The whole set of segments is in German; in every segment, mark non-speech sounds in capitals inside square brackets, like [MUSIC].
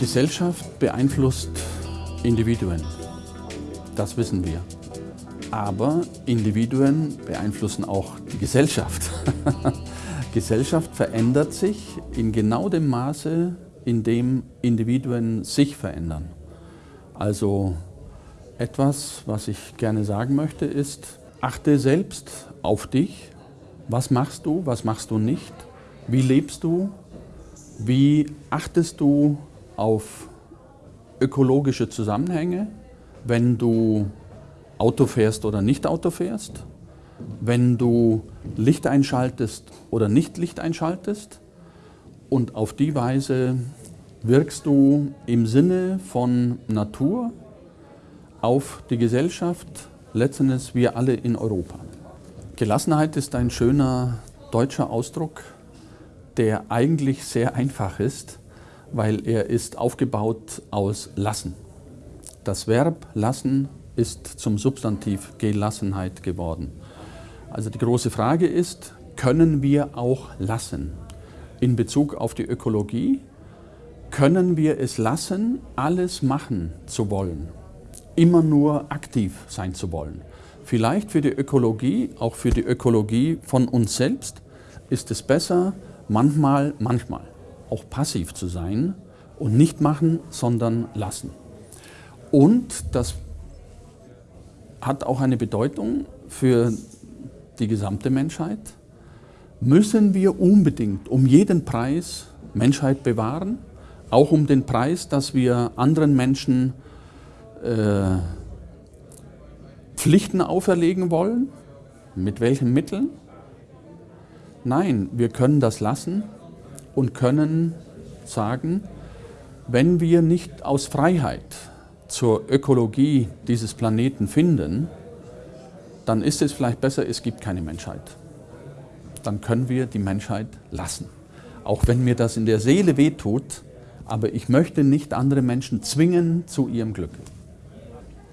Gesellschaft beeinflusst Individuen. Das wissen wir. Aber Individuen beeinflussen auch die Gesellschaft. [LAUGHS] Gesellschaft verändert sich in genau dem Maße, in dem Individuen sich verändern. Also etwas, was ich gerne sagen möchte, ist, achte selbst auf dich. Was machst du, was machst du nicht? Wie lebst du? Wie achtest du auf ökologische Zusammenhänge, wenn du Auto fährst oder nicht Auto fährst, wenn du Licht einschaltest oder nicht Licht einschaltest und auf die Weise wirkst du im Sinne von Natur auf die Gesellschaft, letztendlich wir alle in Europa. Gelassenheit ist ein schöner deutscher Ausdruck, der eigentlich sehr einfach ist, weil er ist aufgebaut aus lassen. Das Verb lassen ist zum Substantiv Gelassenheit geworden. Also die große Frage ist, können wir auch lassen? In Bezug auf die Ökologie, können wir es lassen, alles machen zu wollen? Immer nur aktiv sein zu wollen? Vielleicht für die Ökologie, auch für die Ökologie von uns selbst, ist es besser, manchmal, manchmal auch passiv zu sein und nicht machen, sondern lassen. Und das hat auch eine Bedeutung für die gesamte Menschheit. Müssen wir unbedingt um jeden Preis Menschheit bewahren, auch um den Preis, dass wir anderen Menschen äh, Pflichten auferlegen wollen? Mit welchen Mitteln? Nein, wir können das lassen und können sagen, wenn wir nicht aus Freiheit zur Ökologie dieses Planeten finden, dann ist es vielleicht besser, es gibt keine Menschheit. Dann können wir die Menschheit lassen. Auch wenn mir das in der Seele wehtut, aber ich möchte nicht andere Menschen zwingen zu ihrem Glück.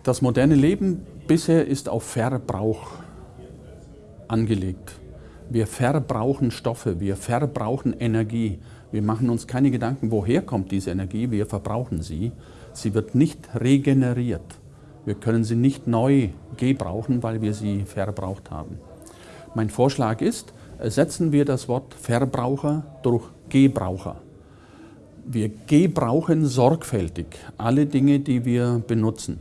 Das moderne Leben bisher ist auf Verbrauch angelegt. Wir verbrauchen Stoffe, wir verbrauchen Energie. Wir machen uns keine Gedanken, woher kommt diese Energie, wir verbrauchen sie. Sie wird nicht regeneriert. Wir können sie nicht neu gebrauchen, weil wir sie verbraucht haben. Mein Vorschlag ist, ersetzen wir das Wort Verbraucher durch Gebraucher. Wir gebrauchen sorgfältig alle Dinge, die wir benutzen.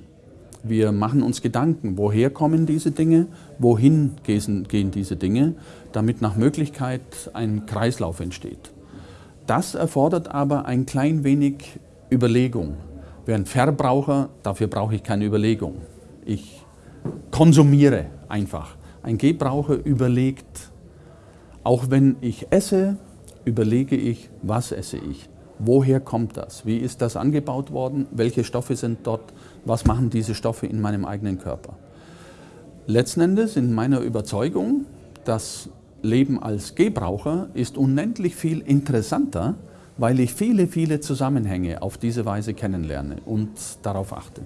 Wir machen uns Gedanken, woher kommen diese Dinge, wohin gehen diese Dinge, damit nach Möglichkeit ein Kreislauf entsteht. Das erfordert aber ein klein wenig Überlegung. Ein Verbraucher, dafür brauche ich keine Überlegung. Ich konsumiere einfach. Ein Gebraucher überlegt, auch wenn ich esse, überlege ich, was esse ich. Woher kommt das? Wie ist das angebaut worden? Welche Stoffe sind dort? Was machen diese Stoffe in meinem eigenen Körper? Letzten Endes in meiner Überzeugung, das Leben als Gebraucher ist unendlich viel interessanter weil ich viele, viele Zusammenhänge auf diese Weise kennenlerne und darauf achte.